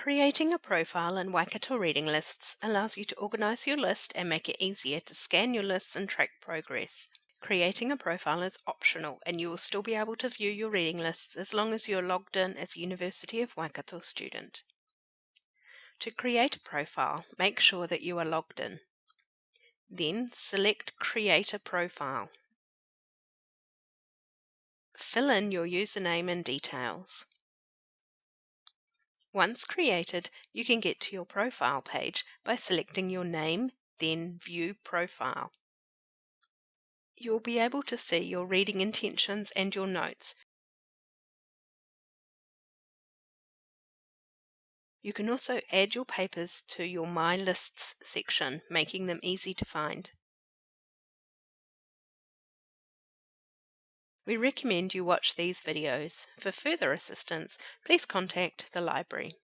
Creating a profile in Waikato Reading Lists allows you to organize your list and make it easier to scan your lists and track progress. Creating a profile is optional and you will still be able to view your reading lists as long as you are logged in as a University of Waikato student. To create a profile, make sure that you are logged in. Then select Create a Profile. Fill in your username and details. Once created, you can get to your profile page by selecting your name, then View Profile. You will be able to see your reading intentions and your notes. You can also add your papers to your My Lists section, making them easy to find. We recommend you watch these videos. For further assistance, please contact the library.